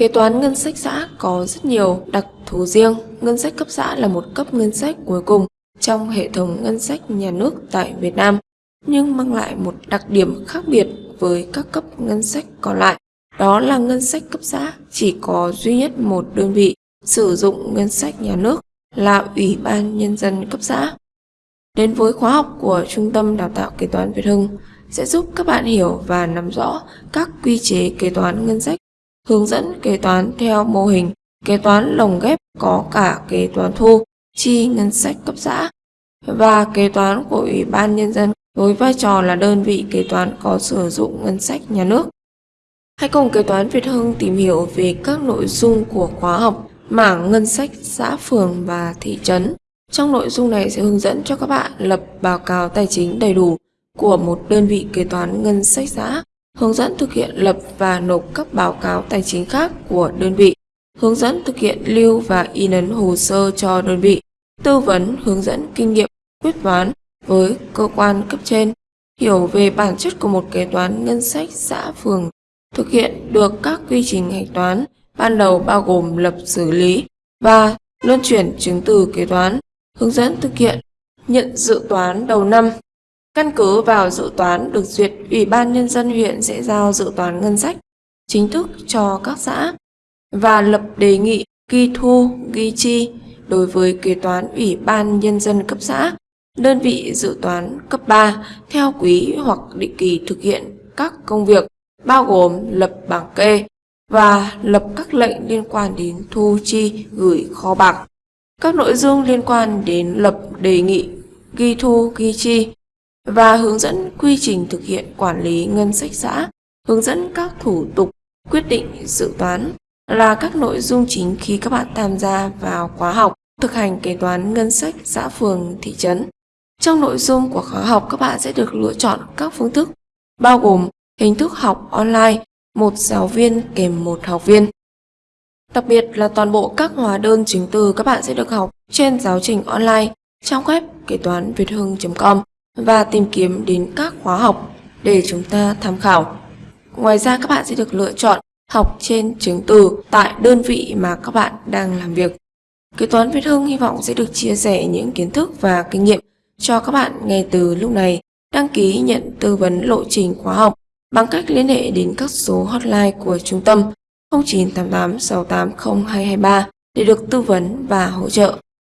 Kế toán ngân sách xã có rất nhiều đặc thù riêng. Ngân sách cấp xã là một cấp ngân sách cuối cùng trong hệ thống ngân sách nhà nước tại Việt Nam, nhưng mang lại một đặc điểm khác biệt với các cấp ngân sách còn lại. Đó là ngân sách cấp xã chỉ có duy nhất một đơn vị sử dụng ngân sách nhà nước là Ủy ban Nhân dân cấp xã. Đến với khóa học của Trung tâm Đào tạo Kế toán Việt Hưng sẽ giúp các bạn hiểu và nắm rõ các quy chế kế toán ngân sách, hướng dẫn kế toán theo mô hình kế toán lồng ghép có cả kế toán thu, chi ngân sách cấp xã và kế toán của Ủy ban Nhân dân với vai trò là đơn vị kế toán có sử dụng ngân sách nhà nước. Hãy cùng kế toán Việt Hưng tìm hiểu về các nội dung của khóa học mảng ngân sách xã phường và thị trấn. Trong nội dung này sẽ hướng dẫn cho các bạn lập báo cáo tài chính đầy đủ của một đơn vị kế toán ngân sách xã, hướng dẫn thực hiện lập và nộp các báo cáo tài chính khác của đơn vị, hướng dẫn thực hiện lưu và in ấn hồ sơ cho đơn vị, tư vấn hướng dẫn kinh nghiệm quyết toán với cơ quan cấp trên, hiểu về bản chất của một kế toán ngân sách xã phường, thực hiện được các quy trình hạch toán ban đầu bao gồm lập xử lý và luân chuyển chứng từ kế toán, hướng dẫn thực hiện nhận dự toán đầu năm. Căn cứ vào dự toán được duyệt, Ủy ban Nhân dân huyện sẽ giao dự toán ngân sách chính thức cho các xã và lập đề nghị ghi thu, ghi chi đối với kế toán Ủy ban Nhân dân cấp xã, đơn vị dự toán cấp 3 theo quý hoặc định kỳ thực hiện các công việc bao gồm lập bảng kê và lập các lệnh liên quan đến thu chi gửi kho bạc. Các nội dung liên quan đến lập đề nghị ghi thu ghi chi và hướng dẫn quy trình thực hiện quản lý ngân sách xã, hướng dẫn các thủ tục quyết định dự toán là các nội dung chính khi các bạn tham gia vào khóa học thực hành kế toán ngân sách xã phường thị trấn. Trong nội dung của khóa học các bạn sẽ được lựa chọn các phương thức bao gồm hình thức học online, một giáo viên kèm một học viên. Đặc biệt là toàn bộ các hóa đơn chứng từ các bạn sẽ được học trên giáo trình online trong web kế toán việt hưng.com và tìm kiếm đến các khóa học để chúng ta tham khảo. Ngoài ra, các bạn sẽ được lựa chọn học trên chứng từ tại đơn vị mà các bạn đang làm việc. Kế toán Việt Hưng hy vọng sẽ được chia sẻ những kiến thức và kinh nghiệm cho các bạn ngay từ lúc này. Đăng ký nhận tư vấn lộ trình khóa học bằng cách liên hệ đến các số hotline của trung tâm 0988 680 223 để được tư vấn và hỗ trợ.